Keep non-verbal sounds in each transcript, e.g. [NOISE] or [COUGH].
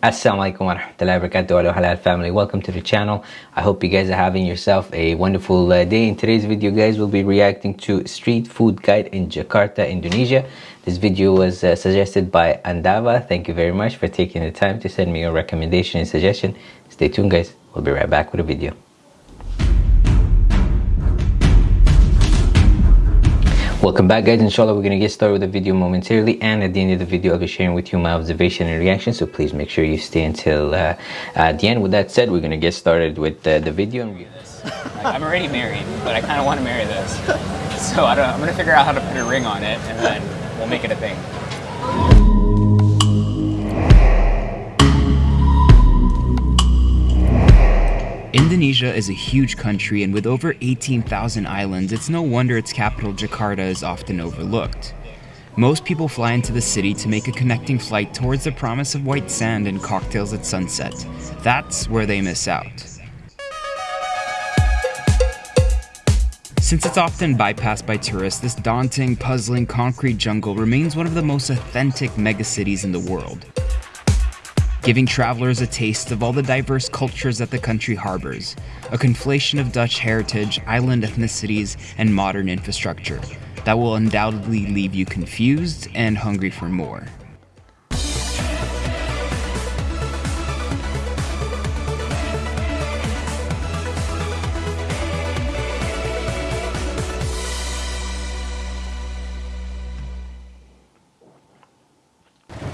Assalamualaikum warahmatullahi wabarakatuh halal family. Welcome to the channel. I hope you guys are having yourself a wonderful uh, day. In today's video guys we'll be reacting to street food guide in Jakarta Indonesia. This video was uh, suggested by Andava. Thank you very much for taking the time to send me your recommendation and suggestion. Stay tuned guys. We'll be right back with a video Welcome back guys, inshallah we're going to get started with the video momentarily and at the end of the video I'll be sharing with you my observation and reaction so please make sure you stay until uh, uh, the end. With that said, we're going to get started with uh, the video. I'm already married, but I kind of want to marry this. So I don't, I'm going to figure out how to put a ring on it and then we'll make it a thing. Indonesia is a huge country and with over 18,000 islands, it's no wonder its capital Jakarta is often overlooked. Most people fly into the city to make a connecting flight towards the promise of white sand and cocktails at sunset. That's where they miss out. Since it's often bypassed by tourists, this daunting, puzzling concrete jungle remains one of the most authentic megacities in the world giving travelers a taste of all the diverse cultures that the country harbors, a conflation of Dutch heritage, island ethnicities, and modern infrastructure that will undoubtedly leave you confused and hungry for more.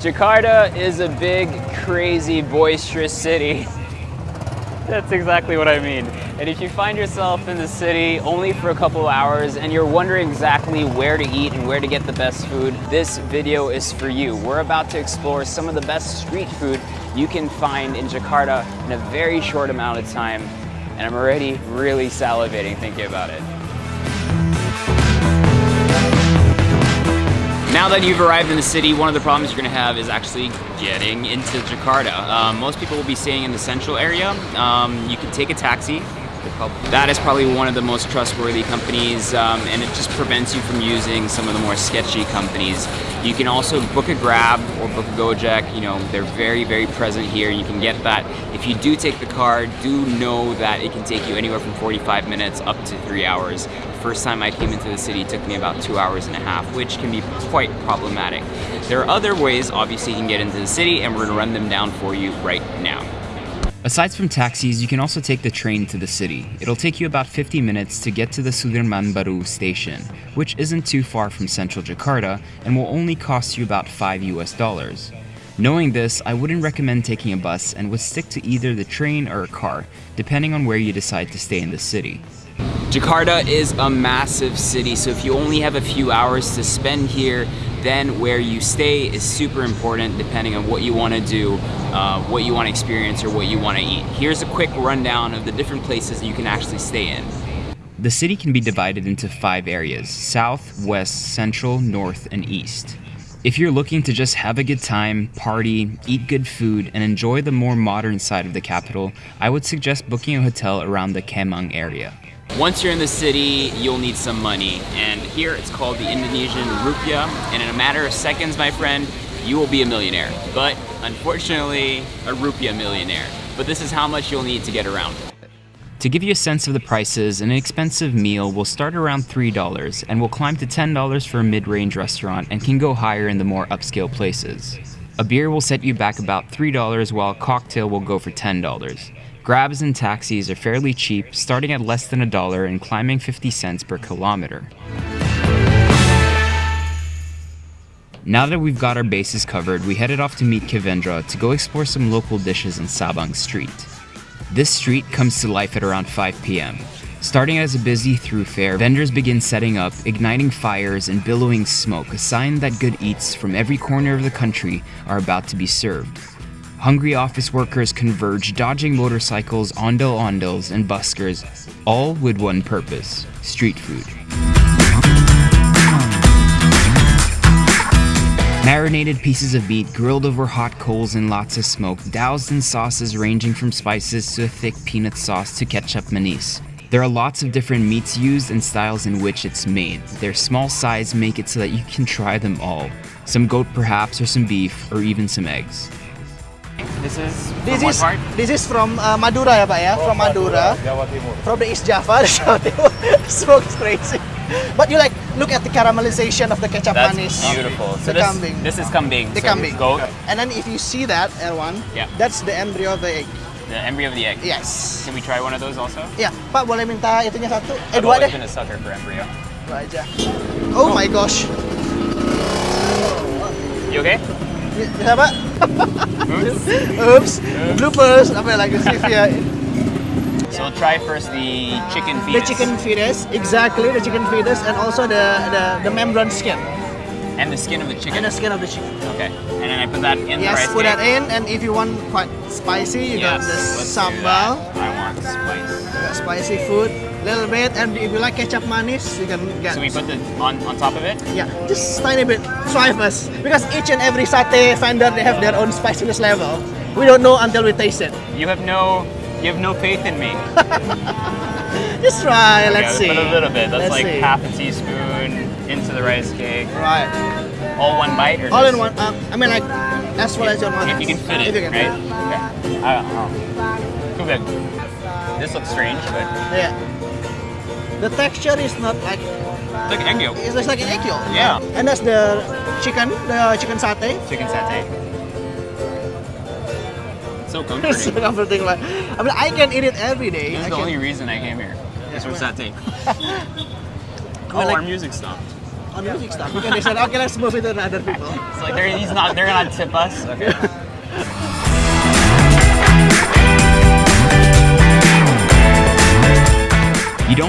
Jakarta is a big, crazy, boisterous city. [LAUGHS] That's exactly what I mean. And if you find yourself in the city only for a couple hours and you're wondering exactly where to eat and where to get the best food, this video is for you. We're about to explore some of the best street food you can find in Jakarta in a very short amount of time. And I'm already really salivating thinking about it. Now that you've arrived in the city, one of the problems you're going to have is actually getting into Jakarta. Um, most people will be staying in the central area. Um, you can take a taxi. That is probably one of the most trustworthy companies um, and it just prevents you from using some of the more sketchy companies. You can also book a Grab or book a Gojek. You know, they're very, very present here. You can get that. If you do take the car, do know that it can take you anywhere from 45 minutes up to three hours first time I came into the city took me about two hours and a half, which can be quite problematic. There are other ways, obviously, you can get into the city, and we're gonna run them down for you right now. Aside from taxis, you can also take the train to the city. It'll take you about 50 minutes to get to the Sudirman Baru station, which isn't too far from central Jakarta and will only cost you about 5 US dollars. Knowing this, I wouldn't recommend taking a bus and would stick to either the train or a car, depending on where you decide to stay in the city. Jakarta is a massive city, so if you only have a few hours to spend here, then where you stay is super important depending on what you want to do, uh, what you want to experience, or what you want to eat. Here's a quick rundown of the different places you can actually stay in. The city can be divided into five areas, south, west, central, north, and east. If you're looking to just have a good time, party, eat good food, and enjoy the more modern side of the capital, I would suggest booking a hotel around the Kemang area. Once you're in the city, you'll need some money. And here it's called the Indonesian rupiah. And in a matter of seconds, my friend, you will be a millionaire. But unfortunately, a rupiah millionaire. But this is how much you'll need to get around. To give you a sense of the prices, an expensive meal will start around $3 and will climb to $10 for a mid-range restaurant and can go higher in the more upscale places. A beer will set you back about $3 while a cocktail will go for $10. Grabs and taxis are fairly cheap, starting at less than a dollar and climbing 50 cents per kilometer. Now that we've got our bases covered, we headed off to meet Kevendra to go explore some local dishes in Sabang Street. This street comes to life at around 5 p.m. Starting as a busy thoroughfare, vendors begin setting up, igniting fires and billowing smoke, a sign that good eats from every corner of the country are about to be served. Hungry office workers converge, dodging motorcycles, ondel-ondels, and buskers, all with one purpose, street food. Marinated pieces of meat grilled over hot coals and lots of smoke, doused in sauces ranging from spices to a thick peanut sauce to ketchup manis. There are lots of different meats used and styles in which it's made. Their small size make it so that you can try them all. Some goat perhaps, or some beef, or even some eggs. This is from This what is part? this is from uh, Madura ya Pak ya, from Madura. Jawa Timur. From the East Java, [LAUGHS] the Jawa Timur. [LAUGHS] Smoke's crazy. But you like look at the caramelization of the ketchup That's manis. beautiful. So The this, kambing. this is kambing. The so kambing. Goat, And then if you see that L1, Yeah. that's the embryo of the egg. the embryo of the egg. Yes. Can we try one of those also? Ya, Pak boleh minta itunya satu? Eh I've dua always deh. been a sucker for embryo. Dua aja. Oh my gosh. You okay? Bisa Pak? Hmm? Oops. Bloopers. Apa lagi sih ya? So try first the chicken fetus. The chicken fetus, exactly the chicken fetus, and also the the, the membrane skin and the skin of the chicken. and the skin of the chicken. Okay. And then I put that in Yes, put that in, and if you want quite spicy, you Yes, got this sambal. I want spice. got spicy food, little bit, and if you like ketchup manis, you can get. So we put the on on top of it. yeah, just tiny bit. Try first, because each and every satay vendor they have their own spiciness level. We don't know until we taste it. You have no you have no faith in me. [LAUGHS] Just try. Let's see. Put a little bit. That's Let's like see. half a teaspoon into the rice cake. Right. All one bite or All in one. Um, I mean, like as well as your one. If you can fit If you can right? it. Okay. I don't know. Too big. This looks strange, but Yeah. The texture is not like it's like egg yolk. it's just like an egg yolk. Yeah. And that's the chicken, the chicken satay. Chicken satay. So [LAUGHS] It's comforting. so comforting. Like, I mean, I can eat it every day. This is I the can- only reason I came here. Is for satay. [LAUGHS] oh, like- our music stopped. on music stuff because they said, okay, let's move it to other people. [LAUGHS] It's like they're he's not they're gonna tip us. Okay.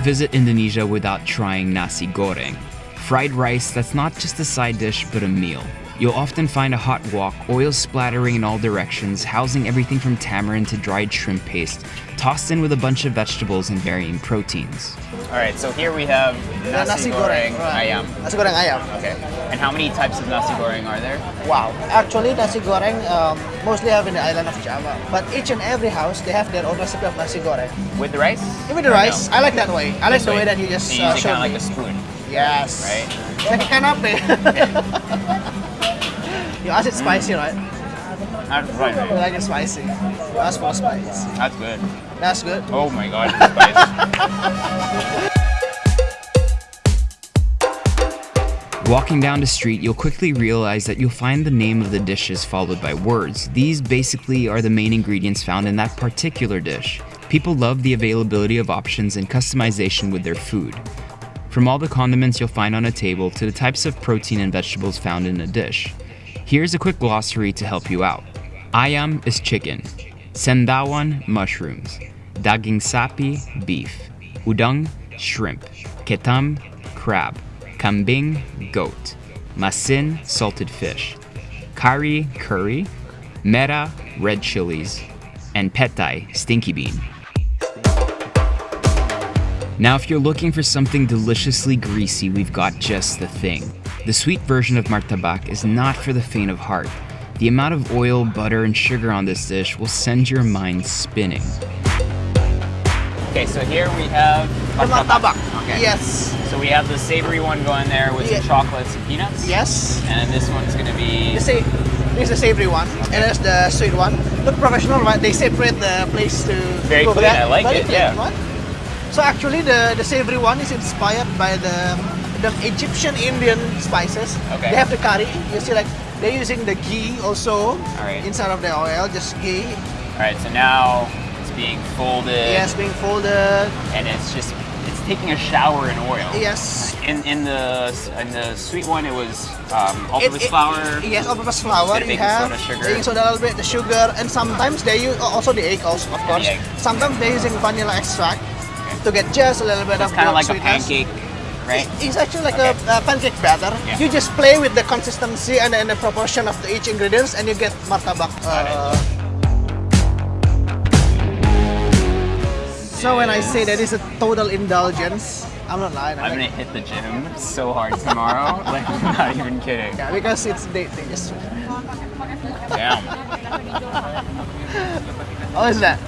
Visit Indonesia without trying nasi goreng. Fried rice that's not just a side dish but a meal. You'll often find a hot wok, oil splattering in all directions, housing everything from tamarind to dried shrimp paste, tossed in with a bunch of vegetables and varying proteins. All right. So here we have The nasi, goreng, right. ayam. Nasi goreng ayam. Okay. And how many types of nasi goreng are there? Wow. Actually, nasi goreng um, mostly have in the island of Java. But each and every house, they have their own recipe of nasi goreng. With the rice? Even the rice, no? I like that way. I like This the way that you just so you uh, use it showed kind of me. like a spoon, Yes. right? Like a canapé. You ask it spicy, right? Mm. That's right. You like it spicy. You ask for spice. That's good. That's good. Oh my god, the spice. [LAUGHS] Walking down the street, you'll quickly realize that you'll find the name of the dishes followed by words. These basically are the main ingredients found in that particular dish. People love the availability of options and customization with their food. From all the condiments you'll find on a table to the types of protein and vegetables found in a dish. Here's a quick glossary to help you out. Ayam is chicken. Cendawan, mushrooms. Daging sapi, beef. Udang, shrimp. Ketam, crab. Kambing, goat. Masin, salted fish. Kari, curry. Merah, red chilies. And petai, stinky bean. Now, if you're looking for something deliciously greasy, we've got just the thing. The sweet version of martabak is not for the faint of heart. The amount of oil, butter, and sugar on this dish will send your mind spinning. okay, so here we have The martabak. Okay. Yes. So we have the savory one going there with Yeah. some chocolates and peanuts. Yes. And this one's gonna be this is the savory one, and that's the sweet one. Look professional, right? They separate the place to Very cook clean, that. I like Very it, clean, yeah. right? So actually, the the savory one is inspired by the the Egyptian Indian spices. Okay. They have the curry. You see, like they're using the ghee also Alright. inside of the oil, just ghee. Alright, so now it's being folded Yes, being folded. and it's just it's taking a shower in oil. Yes. In in the in the sweet one it was um, all-purpose it- flour. Yes, all-purpose flour. You have soda, sugar. baking soda, a little bit, the sugar, and sometimes they use also the egg also, of course. Sometimes they're using vanilla extract to get just a little bit It's of kind of like a pancake, right? It's actually like Okay. a, uh pancake batter. Yeah. You just play with the consistency and, and the proportion of the each ingredients, and you get martabak. Uh, so when I say that it's a total indulgence, I'm not lying. I'm I'm gonna hit the gym so hard tomorrow. [LAUGHS] like I'm not even kidding. yeah, because it's they, they just. Damn. Oh, is that?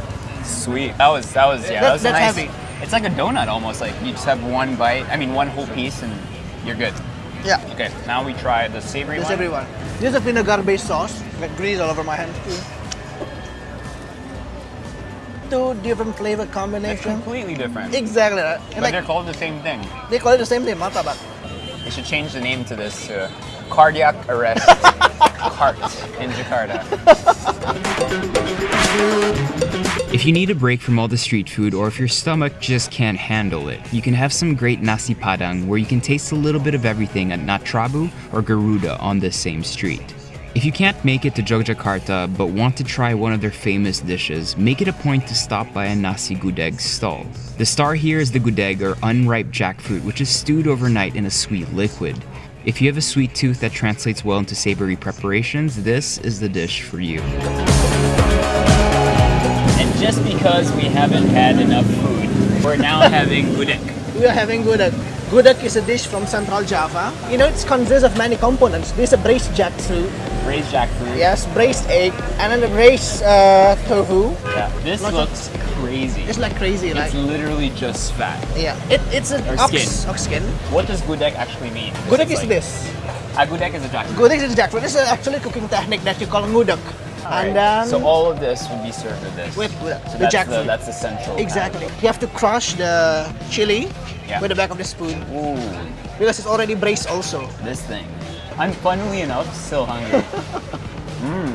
Sweet. That was that was yeah. That- that was that's nice. heavy. It's like a donut almost. Like you just have one bite. I mean, one whole piece, and you're good. Yeah. Okay. Now we try the savory the one. savory one. This is a vinegar-based sauce. Got grease all over my hands Two different flavor combinations. It's completely different. Exactly. Right. But like, they're called the same thing. They call it the same thing, matabak. They should change the name to this. Uh, cardiac arrest [LAUGHS] cart in Jakarta. If you need a break from all the street food or if your stomach just can't handle it, you can have some great nasi padang where you can taste a little bit of everything at Natrabu or Garuda on this same street. If you can't make it to Yogyakarta but want to try one of their famous dishes, make it a point to stop by a nasi gudeg stall. The star here is the gudeg or unripe jackfruit which is stewed overnight in a sweet liquid. If you have a sweet tooth that translates well into savory preparations, this is the dish for you. And just because we haven't had enough food, we're now [LAUGHS] having gudeg. We are having gudeg. Gudeg is a dish from Central Java. You know, it consists of many components. This is a braised jackfruit, Braised jackfruit. yes, braised egg, and then the braised uh, tofu. Yeah, This looks crazy. It's like crazy, right? It's literally just fat. Yeah, it, it's an Or ox skin. ox skin. What does gudeg actually mean? Gudeg is like- this. Ah, gudeg is a jackfruit. Gudeg is a jackfruit. This is actually a cooking technique that you call ngudek. And then so all of this would be served with this. with, the that's jackfruit. The, that's the central. exactly. You have to crush the chili Yeah. with the back of the spoon Ooh, because it's already braised also. this thing. I'm funnily enough still hungry. [LAUGHS] Mmm,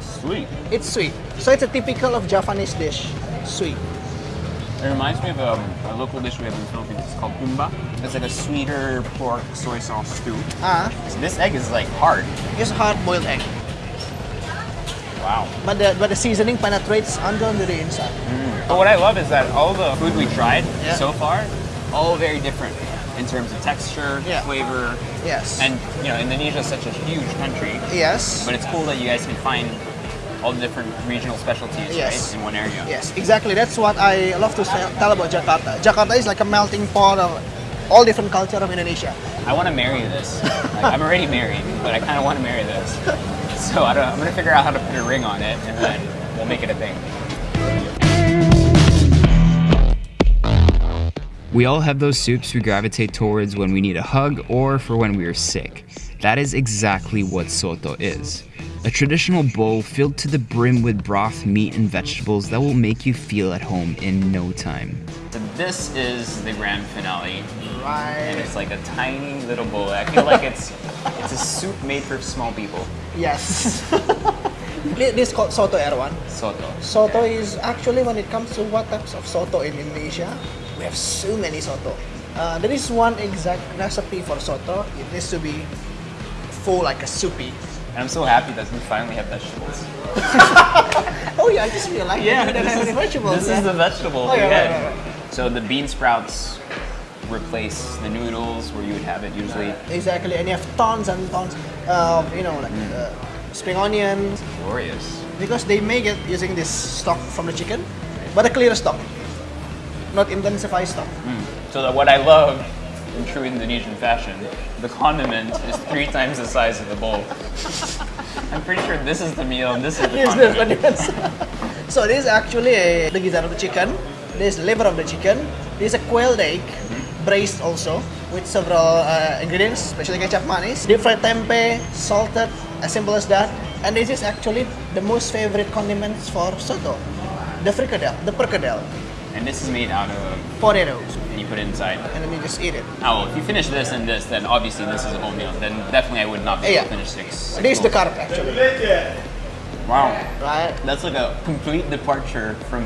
sweet. It's sweet. So it's a typical of Javanese dish. Sweet. It reminds me of um, a local dish we have in the Philippines. It's called humba. It's like a sweeter pork soy sauce stew. Ah, So this egg is like hard. it's a hard boiled egg. Wow. But the but the seasoning penetrates under the inside. Mm. But what I love is that all the food we tried Yeah. so far, all very different in terms of texture, Yeah. flavor, Yes. and you know Indonesia is such a huge country. yes. But it's cool that you guys can find all the different regional specialties Yes. right, in one area. Yes, exactly. That's what I love to tell about Jakarta. Jakarta is like a melting pot of all different culture of Indonesia. I want to marry this. Like, I'm already married, but I kind of want to marry this. [LAUGHS] [LAUGHS] So I don't, I'm gonna figure out how to put a ring on it, and then we'll make it a thing. We all have those soups we gravitate towards when we need a hug or for when we are sick. That is exactly what soto is. A traditional bowl filled to the brim with broth, meat, and vegetables that will make you feel at home in no time. This is the grand finale, Right. and it's like a tiny little bowl. I feel like it's [LAUGHS] it's a soup made for small people. Yes. [LAUGHS] This is called soto Erwan. Soto. Soto is actually when it comes to what types of soto in Indonesia, we have so many soto. Uh, there is one exact recipe for soto. It needs to be full like a soupy. And I'm so happy that we finally have vegetables. [LAUGHS] Oh yeah, I just realized that we don't have any vegetables. This yeah. is the vegetable Oh, we yeah, had. right, right, So the bean sprouts replace the noodles where you would have it usually. Exactly, and you have tons and tons of you know like Mm. uh, spring onions Glorious. because they make it using this stock from the chicken, but a clear stock, not intensified stock. So that what I love in true Indonesian fashion, the condiment is three times the size of the bowl. [LAUGHS] I'm pretty sure this is the meal and this is the condiment. [LAUGHS] so this is actually a, the gizzard of the chicken. This liver of the chicken. This is a quail egg, braised also with several uh, ingredients, especially ketchup manis, deep fried tempeh, salted, as simple as that. And this is actually the most favorite condiments for soto, the fricadelle, the percadelle, And this is made out of, potatoes, and you put it inside. and then you just eat it. Oh, well, if you finish this and this, then obviously this is a whole meal. Then definitely I would not be able to finish six. six This is the bowls. carb actually, Wow. right? That's like a complete departure from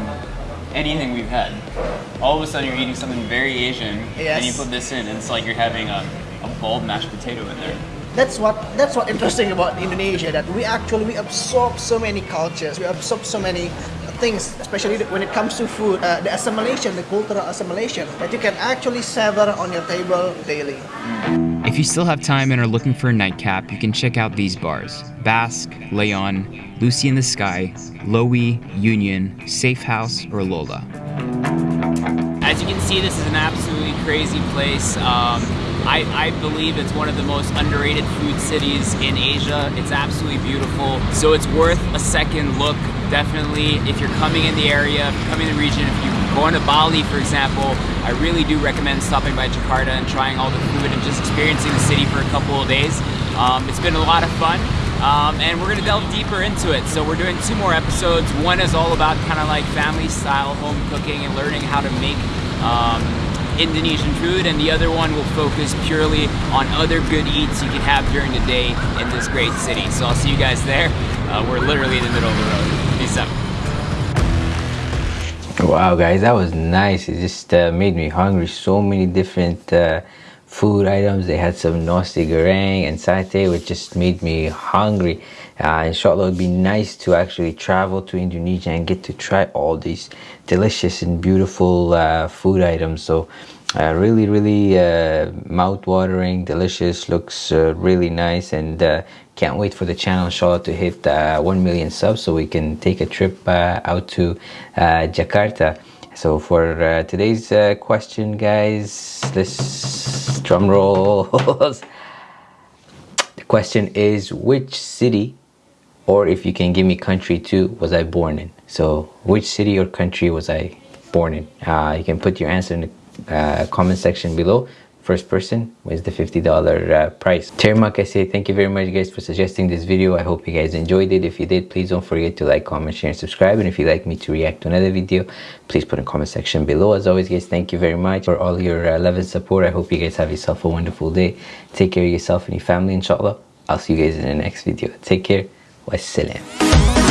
anything we've had. All of a sudden, you're eating something very Asian, and you put this in, and it's like you're having a, a boiled mashed potato in there. that's what that's what interesting about Indonesia that we actually we absorb so many cultures we absorb so many things especially when it comes to food uh, the assimilation the cultural assimilation that you can actually savor on your table daily If you still have time and are looking for a nightcap, you can check out these bars Basque, Leon, Lucy in the Sky, Loewy, Union, Safe House, or Lola. As you can see, this is an absolutely crazy place. Um, I, I believe it's one of the most underrated food cities in Asia. It's absolutely beautiful. So it's worth a second look. Definitely, if you're coming in the area, if you're coming in the region, if you're going to Bali, for example, I really do recommend stopping by Jakarta and trying all the food and just experiencing the city for a couple of days. Um, it's been a lot of fun. Um, and we're gonna delve deeper into it. So we're doing two more episodes. One is all about kind of like family style home cooking and learning how to make um, Indonesian food, and the other one will focus purely on other good eats you can have during the day in this great city. So I'll see you guys there. Uh, we're literally in the middle of the road. Peace out. Wow, guys, that was nice. It just uh, made me hungry. So many different uh, food items. They had some nasi goreng and satay, which just made me hungry. Uh, inshallah, it'd be nice to actually travel to Indonesia and get to try all these delicious and beautiful uh, food items. So, uh, really, really uh, mouth-watering, delicious. Looks uh, really nice, and uh, can't wait for the channel, inshallah, to hit 1 million subs so we can take a trip out to Jakarta. So for uh, today's uh, question, guys, this drum rolls. [LAUGHS] the question is, which city, or if you can give me country too, was I born in? So which city or country was I born in? Uh, you can put your answer in the uh, comment section below first person was the $50 uh, price. Termak, I say thank you very much guys for suggesting this video. I hope you guys enjoyed it. If you did, please don't forget to like, comment, share, and subscribe. And if you'd like me to react to another video, please put in comment section below. As always guys, thank you very much for all your uh, love and support. I hope you guys have yourself a wonderful day. Take care of yourself and your family inshallah. I'll see you guys in the next video. Take care. Wassalam.